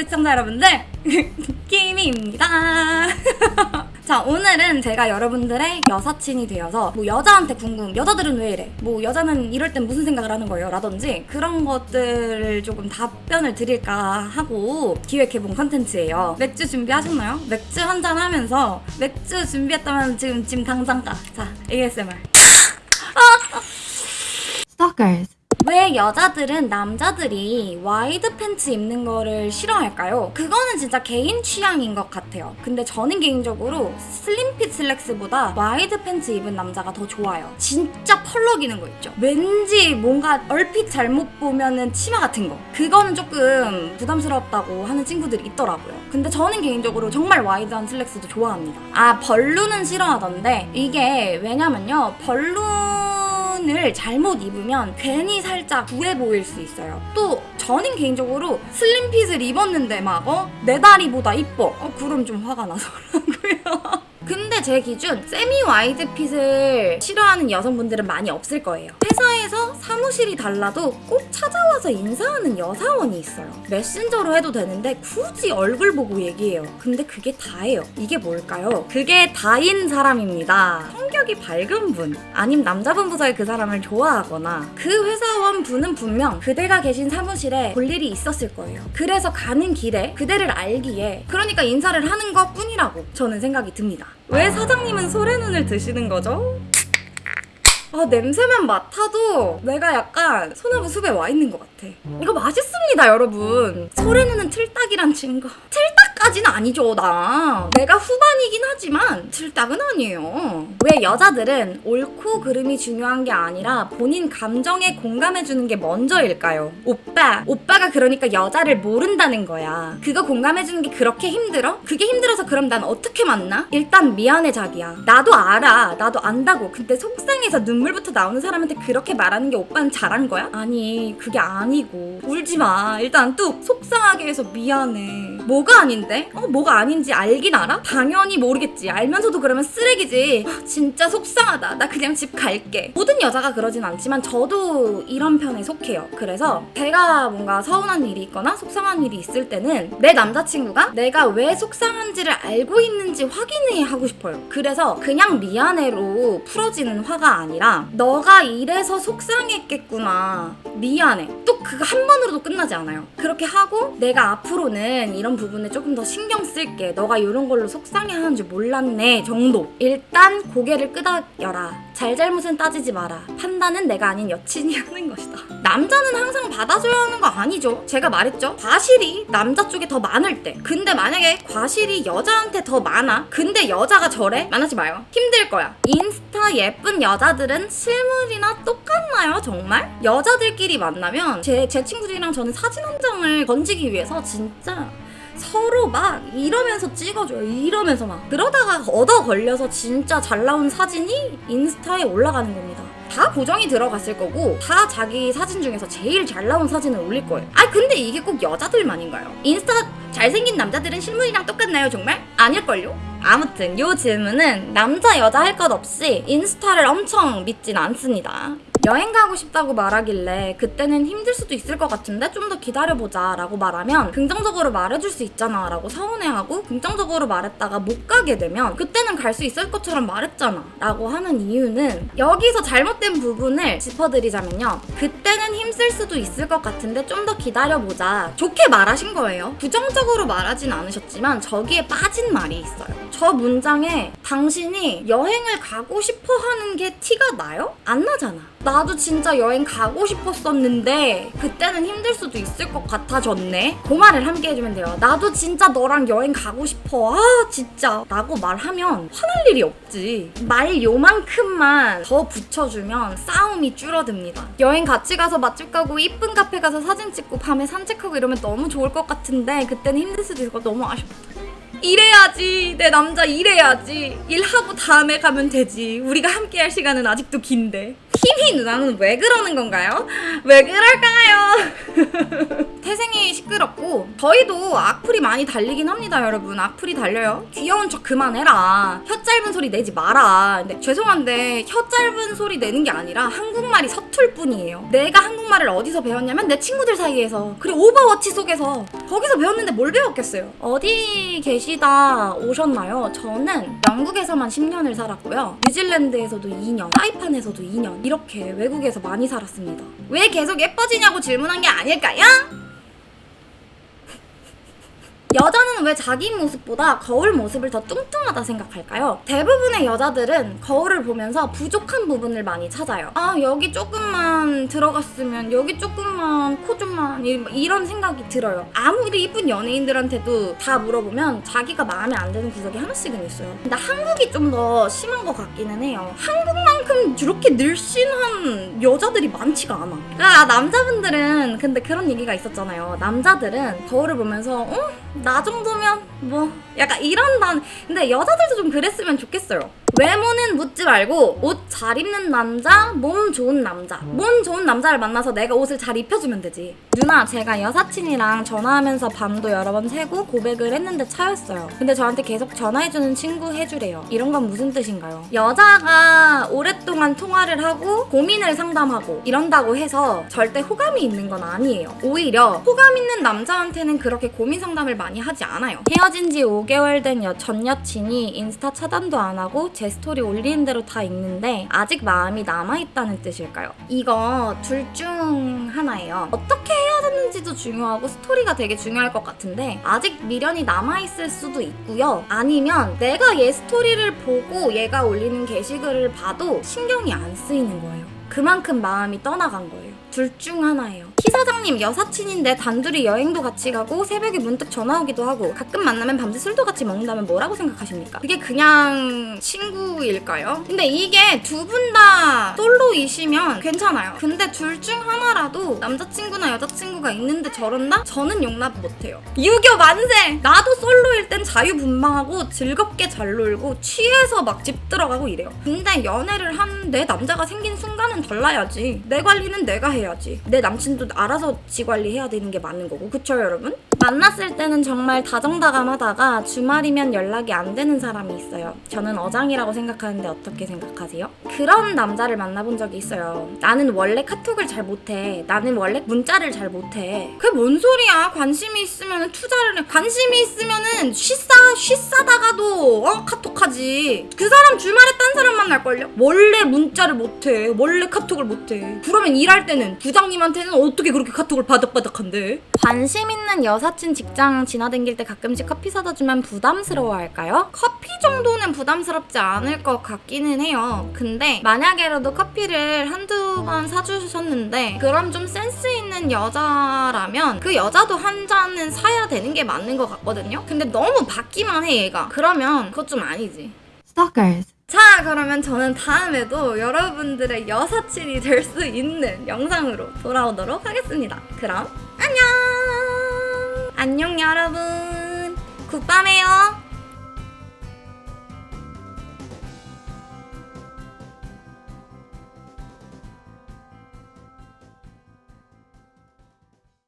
유튜브 시청자 여러분들. 키미입니다. 자 오늘은 제가 여러분들의 여사친이 되어서 뭐 여자한테 궁금 여자들은 왜 이래? 뭐 여자는 이럴 땐 무슨 생각을 하는 거예요? 라든지 그런 것들을 조금 답변을 드릴까 하고 기획해본 컨텐츠예요. 맥주 준비하셨나요? 맥주 한잔 하면서 맥주 준비했다면 지금 지금 당장 가자 ASMR Stalkers. 왜 여자들은 남자들이 wide 팬츠 입는 거를 싫어할까요? 그거는 진짜 개인 취향인 것 같아요. 근데 저는 개인적으로 slim fit 슬랙스보다 wide 팬츠 입은 남자가 더 좋아요. 진짜 펄럭이는 거 있죠. 왠지 뭔가 얼핏 잘못 보면은 치마 같은 거. 그거는 조금 부담스럽다고 하는 친구들이 있더라고요. 근데 저는 개인적으로 정말 wide한 슬랙스도 좋아합니다. 아, balloon은 싫어하던데 이게 왜냐면요. balloon 을 잘못 입으면 괜히 살짝 부해 보일 수 있어요. 또 저는 개인적으로 slim fit을 입었는데 막 어? 내 다리보다 이뻐. 어, 그럼 좀 화가 나더라고요. 근데 제 기준 semi wide fit을 싫어하는 여성분들은 많이 없을 거예요. 회사에서 사무실이 달라도 꼭 찾아와서 인사하는 여사원이 있어요. 메신저로 해도 되는데 굳이 얼굴 보고 얘기해요. 근데 그게 다예요. 이게 뭘까요? 그게 다인 사람입니다. 성격이 밝은 분, 아님 남자분부터의 그 사람을 좋아하거나 그 회사원 분은 분명 그대가 계신 사무실에 볼 일이 있었을 거예요. 그래서 가는 길에 그대를 알기에 그러니까 인사를 하는 것 뿐이라고 저는 생각이 듭니다. 왜 사장님은 소래눈을 드시는 거죠? 아 냄새만 맡아도 내가 약간 소나무 숲에 와 있는 것 같아. 이거 맛있습니다 여러분. 소래눈은 틀딱이란 친구 틀딱 까지는 아니죠 나 내가 후반이긴 하지만 틀딱은 아니에요 왜 여자들은 옳고 그름이 중요한 게 아니라 본인 감정에 공감해주는 게 먼저일까요? 오빠 오빠가 그러니까 여자를 모른다는 거야 그거 공감해주는 게 그렇게 힘들어? 그게 힘들어서 그럼 난 어떻게 만나? 일단 미안해 자기야 나도 알아 나도 안다고 근데 속상해서 눈물부터 나오는 사람한테 그렇게 말하는 게 오빠는 잘한 거야? 아니 그게 아니고 울지 마 일단 뚝 속상하게 해서 미안해 뭐가 아닌데? 어 뭐가 아닌지 알긴 알아? 당연히 모르겠지. 알면서도 그러면 쓰레기지. 아, 진짜 속상하다. 나 그냥 집 갈게. 모든 여자가 그러진 않지만 저도 이런 편에 속해요. 그래서 제가 뭔가 서운한 일이 있거나 속상한 일이 있을 때는 내 남자친구가 내가 왜 속상한지를 알고 있는지 확인해 하고 싶어요. 그래서 그냥 미안해로 풀어지는 화가 아니라 너가 이래서 속상했겠구나. 미안해. 또 그거 한 번으로도 끝나지 않아요. 그렇게 하고 내가 앞으로는 이런 부분에 조금 더 신경 쓸게. 너가 이런 걸로 속상해하는 줄 몰랐네 정도. 일단 고개를 끄덕여라. 잘잘못은 따지지 마라. 판단은 내가 아닌 여친이 하는 것이다. 남자는 항상 받아줘야 하는 거 아니죠? 제가 말했죠? 과실이 남자 쪽에 더 많을 때. 근데 만약에 과실이 여자한테 더 많아? 근데 여자가 저래? 만나지 마요. 힘들 거야. 인스타 예쁜 여자들은 실물이나 똑같나요 정말? 여자들끼리 만나면 제, 제 친구들이랑 저는 사진 한 장을 건지기 위해서 진짜 서로 막 이러면서 찍어줘요. 이러면서 막. 그러다가 얻어 걸려서 진짜 잘 나온 사진이 인스타에 올라가는 겁니다. 다 고정이 들어갔을 거고 다 자기 사진 중에서 제일 잘 나온 사진을 올릴 거예요. 아 근데 이게 꼭 여자들만인가요? 인스타 잘생긴 남자들은 실물이랑 똑같나요 정말? 아닐걸요? 아무튼 요 질문은 남자 여자 할 것 없이 인스타를 엄청 믿진 않습니다. 여행 가고 싶다고 말하길래 그때는 힘들 수도 있을 것 같은데 좀 더 기다려보자 라고 말하면 긍정적으로 말해줄 수 있잖아 라고 서운해하고 긍정적으로 말했다가 못 가게 되면 그때는 갈 수 있을 것처럼 말했잖아 라고 하는 이유는 여기서 잘못된 부분을 짚어드리자면요. 그때는 힘쓸 수도 있을 것 같은데 좀 더 기다려보자. 좋게 말하신 거예요. 부정적으로 말하진 않으셨지만 저기에 빠진 말이 있어요. 저 문장에 당신이 여행을 가고 싶어 하는 게 티가 나요? 안 나잖아 나도 진짜 여행 가고 싶었었는데 그때는 힘들 수도 있을 것 같아졌네. 그 말을 함께 해주면 돼요. 나도 진짜 너랑 여행 가고 싶어. 아 진짜. 라고 말하면 화날 일이 없지. 말 요만큼만 더 붙여주면 싸움이 줄어듭니다. 여행 같이 가서 맛집 가고 이쁜 카페 가서 사진 찍고 밤에 산책하고 이러면 너무 좋을 것 같은데 그때는 힘들 수도 것 너무 아쉽다 일해야지 내 남자 일해야지 일하고 다음에 가면 되지 우리가 함께 할 시간은 아직도 긴데 힘이 누나는 왜 그러는 건가요? 왜 그럴까요? 태생이 시끄럽고 저희도 악플이 많이 달리긴 합니다 여러분. 악플이 달려요. 귀여운 척 그만해라. 혀 짧은 소리 내지 마라. 근데 죄송한데 혀 짧은 소리 내는 게 아니라 한국말이 서툴 뿐이에요. 내가 한국말을 어디서 배웠냐면 내 친구들 사이에서 그리고 오버워치 속에서. 거기서 배웠는데 뭘 배웠겠어요? 어디 계시다 오셨나요? 저는 영국에서만 10년을 살았고요. 뉴질랜드에서도 2년 사이판에서도 2년 이렇게 외국에서 많이 살았습니다. 왜 계속 예뻐지냐고 질문한 게 아 닐까요? 여자는 왜 자기 모습보다 거울 모습을 더 뚱뚱하다 생각할까요? 대부분의 여자들은 거울을 보면서 부족한 부분을 많이 찾아요. 아, 여기 조금만 들어갔으면, 여기 조금만, 코 좀만, 이- 이런 생각이 들어요. 아무리 이쁜 연예인들한테도 다 물어보면 자기가 마음에 안 드는 구석이 하나씩은 있어요. 근데 한국이 좀 더 심한 것 같기는 해요. 한국만큼 이렇게 늘씬한 여자들이 많지가 않아. 아, 남자분들은 근데 그런 얘기가 있었잖아요. 남자들은 거울을 보면서, 어? 나 정도면 뭐 약간 이런 단 근데 여자들도 좀 그랬으면 좋겠어요 외모는 묻지 말고 옷 잘 입는 남자 몸 좋은 남자. 몸 좋은 남자를 만나서 내가 옷을 잘 입혀주면 되지. 누나 제가 여사친이랑 전화하면서 밤도 여러 번 새고 고백을 했는데 차였어요. 근데 저한테 계속 전화해주는 친구 해주래요. 이런 건 무슨 뜻인가요? 여자가 오랫동안 통화를 하고 고민을 상담하고 이런다고 해서 절대 호감이 있는 건 아니에요. 오히려 호감 있는 남자한테는 그렇게 고민 상담을 많이 하지 않아요. 헤어진 지 5개월 된 여, 전 여친이 인스타 차단도 안 하고 제 스토리 올리는 대로 다 읽는데 아직 마음이 남아있다는 뜻일까요? 이거 둘 중 하나예요. 어떻게 헤어졌는지도 중요하고 스토리가 되게 중요할 것 같은데 아직 미련이 남아있을 수도 있고요. 아니면 내가 얘 스토리를 보고 얘가 올리는 게시글을 봐도 신경이 안 쓰이는 거예요. 그만큼 마음이 떠나간 거예요. 둘 중 하나예요. 키 사장님 여사친인데 단둘이 여행도 같이 가고 새벽에 문득 전화 오기도 하고 가끔 만나면 밤새 술도 같이 먹는다면 뭐라고 생각하십니까? 그게 그냥 친구일까요? 근데 이게 두 분 다 솔로이시면 괜찮아요. 근데 둘 중 하나라도 남자친구나 여자친구가 있는데 저런다? 저는 용납 못해요. 유교 만세! 나도 솔로일 땐 자유분방하고 즐겁게 잘 놀고 취해서 막 집 들어가고 이래요. 근데 연애를 한 내 남자가 생긴 순간은 달라야지. 내 관리는 내가 해야지. 내 남친도 알아서 지 관리해야 되는 게 맞는 거고. 그쵸 여러분? 만났을 때는 정말 다정다감하다가 주말이면 연락이 안 되는 사람이 있어요. 저는 어장이라고 생각하는데 어떻게 생각하세요? 그런 남자를 만나본 적이 있어요. 나는 원래 카톡을 잘 못해. 나는 원래 문자를 잘 못해. 그게 뭔 소리야? 관심이 있으면 투자를 해. 관심이 있으면 은 쉬싸 쉬싸다가도 어 카톡하지. 그 사람 주말에 딴 사람 만날걸요? 원래 문자를 못해. 원래 카톡을 못해. 그러면 일할 때는 부장님한테는 어떻게 그렇게 카톡을 바닥바닥한데? 관심 있는 여사친 직장 지나다닐 때 가끔씩 커피 사다 주면 부담스러워할까요? 커피 정도는 부담스럽지 않을 것 같기는 해요. 근데 만약에라도 커피를 한두 번 사주셨는데 그럼 좀 센스 있는 여자라면 그 여자도 한 잔은 사야 되는 게 맞는 것 같거든요. 근데 너무 받기만 해 얘가. 그러면 그것 좀 아니지. Stalkers. 자, 그러면 저는 다음에도 여러분들의 여사친이 될 수 있는 영상으로 돌아오도록 하겠습니다. 그럼 안녕! 안녕 여러분! 굿밤해요!